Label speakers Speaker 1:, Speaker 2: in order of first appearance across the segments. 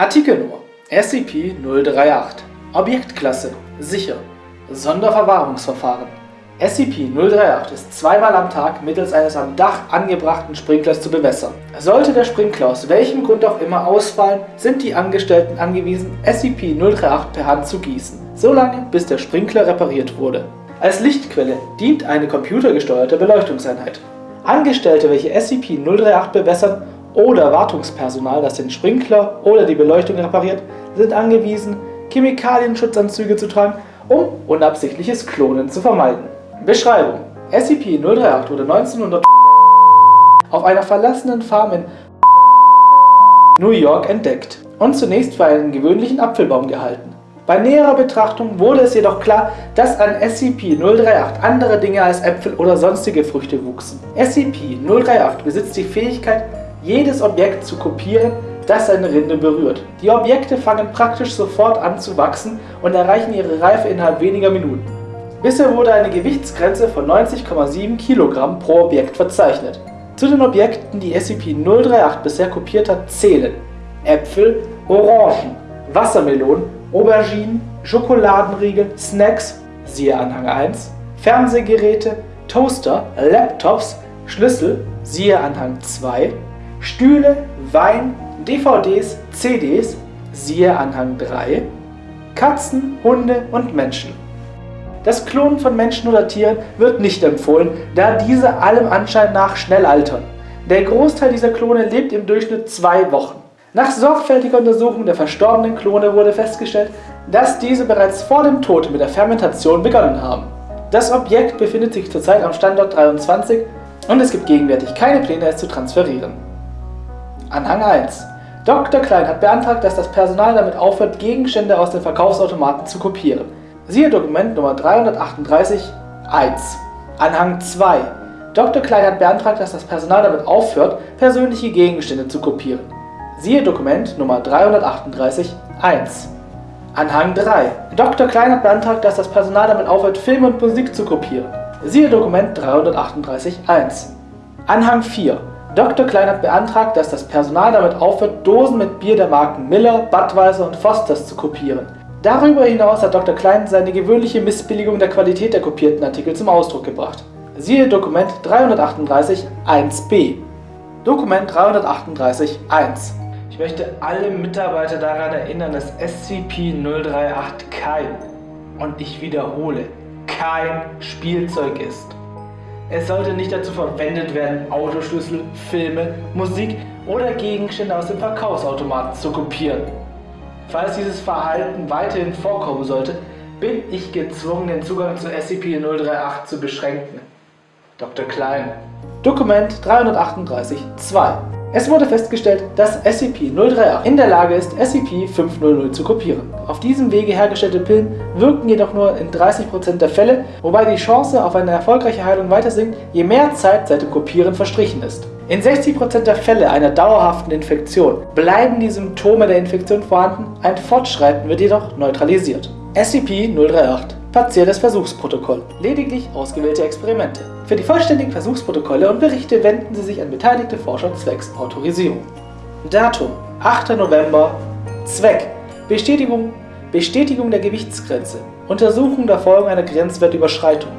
Speaker 1: Artikel nur SCP-038 Objektklasse Sicher Sonderverwahrungsverfahren SCP-038 ist zweimal am Tag mittels eines am Dach angebrachten Sprinklers zu bewässern. Sollte der Sprinkler aus welchem Grund auch immer ausfallen, sind die Angestellten angewiesen, SCP-038 per Hand zu gießen, solange bis der Sprinkler repariert wurde. Als Lichtquelle dient eine computergesteuerte Beleuchtungseinheit. Angestellte, welche SCP-038 bewässern, oder Wartungspersonal, das den Sprinkler oder die Beleuchtung repariert, sind angewiesen, Chemikalienschutzanzüge zu tragen, um unabsichtliches Klonen zu vermeiden. Beschreibung SCP-038 wurde 1900 auf einer verlassenen Farm in New York entdeckt und zunächst für einen gewöhnlichen Apfelbaum gehalten. Bei näherer Betrachtung wurde es jedoch klar, dass an SCP-038 andere Dinge als Äpfel oder sonstige Früchte wuchsen. SCP-038 besitzt die Fähigkeit, jedes Objekt zu kopieren, das seine Rinde berührt. Die Objekte fangen praktisch sofort an zu wachsen und erreichen ihre Reife innerhalb weniger Minuten. Bisher wurde eine Gewichtsgrenze von 90,7 kg pro Objekt verzeichnet. Zu den Objekten, die SCP-038 bisher kopiert hat, zählen Äpfel, Orangen, Wassermelonen, Auberginen, Schokoladenriegel, Snacks, siehe Anhang 1, Fernsehgeräte, Toaster, Laptops, Schlüssel, siehe Anhang 2, Stühle, Wein, DVDs, CDs, siehe Anhang 3, Katzen, Hunde und Menschen. Das Klonen von Menschen oder Tieren wird nicht empfohlen, da diese allem Anschein nach schnell altern. Der Großteil dieser Klone lebt im Durchschnitt zwei Wochen. Nach sorgfältiger Untersuchung der verstorbenen Klone wurde festgestellt, dass diese bereits vor dem Tod mit der Fermentation begonnen haben. Das Objekt befindet sich zurzeit am Standort 23 und es gibt gegenwärtig keine Pläne, es zu transferieren. Anhang 1 Dr. Klein hat beantragt, dass das Personal damit aufhört, Gegenstände aus den Verkaufsautomaten zu kopieren. Siehe Dokument Nummer 338 1. Anhang 2 Dr. Klein hat beantragt, dass das Personal damit aufhört, persönliche Gegenstände zu kopieren. Siehe Dokument Nummer 338 1. Anhang 3 Dr. Klein hat beantragt, dass das Personal damit aufhört, Filme und Musik zu kopieren. Siehe Dokument 338 1. Anhang 4 Dr. Klein hat beantragt, dass das Personal damit aufhört, Dosen mit Bier der Marken Miller, Budweiser und Fosters zu kopieren. Darüber hinaus hat Dr. Klein seine gewöhnliche Missbilligung der Qualität der kopierten Artikel zum Ausdruck gebracht. Siehe Dokument 338 1b. Dokument 338 1. Ich möchte alle Mitarbeiter daran erinnern, dass SCP-038 kein, und ich wiederhole, kein Spielzeug ist. Es sollte nicht dazu verwendet werden, Autoschlüssel, Filme, Musik oder Gegenstände aus dem Verkaufsautomaten zu kopieren. Falls dieses Verhalten weiterhin vorkommen sollte, bin ich gezwungen, den Zugang zu SCP-038 zu beschränken. Dr. Klein. Dokument 338-2 es wurde festgestellt, dass SCP-038 in der Lage ist, SCP-500 zu kopieren. Auf diesem Wege hergestellte Pillen wirken jedoch nur in 30% der Fälle, wobei die Chance auf eine erfolgreiche Heilung weiter sinkt, je mehr Zeit seit dem Kopieren verstrichen ist. In 60% der Fälle einer dauerhaften Infektion bleiben die Symptome der Infektion vorhanden, ein Fortschreiten wird jedoch neutralisiert. SCP-038 Partielles Versuchsprotokoll. Lediglich ausgewählte Experimente. Für die vollständigen Versuchsprotokolle und Berichte wenden Sie sich an beteiligte Forscher zwecks Autorisierung. Datum 8. November Zweck Bestätigung, Bestätigung der Gewichtsgrenze Untersuchung der Folgen einer Grenzwertüberschreitung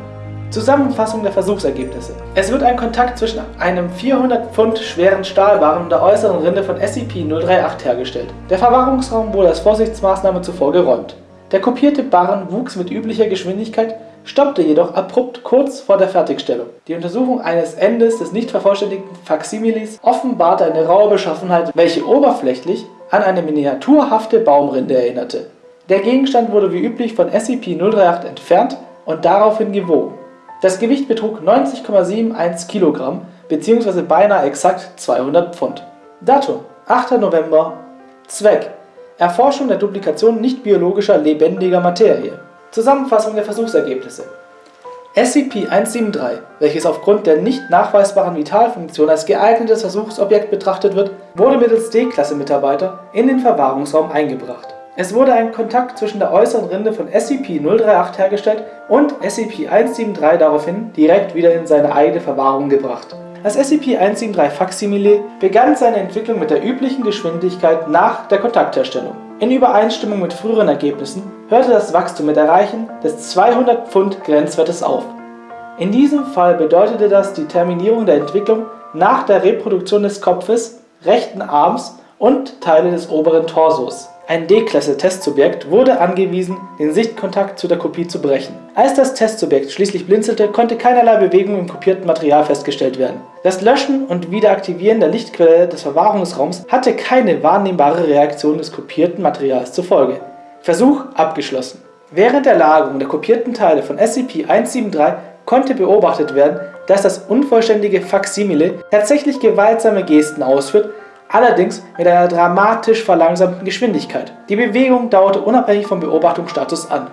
Speaker 1: Zusammenfassung der Versuchsergebnisse. Es wird ein Kontakt zwischen einem 400 Pfund schweren Stahlbarren und der äußeren Rinde von SCP-038 hergestellt. Der Verwahrungsraum wurde als Vorsichtsmaßnahme zuvor geräumt. Der kopierte Barren wuchs mit üblicher Geschwindigkeit, stoppte jedoch abrupt kurz vor der Fertigstellung. Die Untersuchung eines Endes des nicht vervollständigten Faksimilis offenbarte eine raue Beschaffenheit, welche oberflächlich an eine miniaturhafte Baumrinde erinnerte. Der Gegenstand wurde wie üblich von SCP-038 entfernt und daraufhin gewogen. Das Gewicht betrug 90,71 kg bzw. beinahe exakt 200 Pfund. Datum 8. November Zweck Erforschung der Duplikation nicht-biologischer lebendiger Materie. Zusammenfassung der Versuchsergebnisse SCP-173, welches aufgrund der nicht nachweisbaren Vitalfunktion als geeignetes Versuchsobjekt betrachtet wird, wurde mittels D-Klasse-Mitarbeiter in den Verwahrungsraum eingebracht. Es wurde ein Kontakt zwischen der äußeren Rinde von SCP-038 hergestellt und SCP-173 daraufhin direkt wieder in seine eigene Verwahrung gebracht. Das SCP-173 Faksimile begann seine Entwicklung mit der üblichen Geschwindigkeit nach der Kontaktherstellung. In Übereinstimmung mit früheren Ergebnissen hörte das Wachstum mit Erreichen des 200 Pfund Grenzwertes auf. In diesem Fall bedeutete das die Terminierung der Entwicklung nach der Reproduktion des Kopfes, rechten Arms und Teile des oberen Torsos. Ein D-Klasse-Testsubjekt wurde angewiesen, den Sichtkontakt zu der Kopie zu brechen. Als das Testsubjekt schließlich blinzelte, konnte keinerlei Bewegung im kopierten Material festgestellt werden. Das Löschen und Wiederaktivieren der Lichtquelle des Verwahrungsraums hatte keine wahrnehmbare Reaktion des kopierten Materials zur Folge. Versuch abgeschlossen. Während der Lagerung der kopierten Teile von SCP-173 konnte beobachtet werden, dass das unvollständige Faksimile tatsächlich gewaltsame Gesten ausführt, allerdings mit einer dramatisch verlangsamten Geschwindigkeit. Die Bewegung dauerte unabhängig vom Beobachtungsstatus an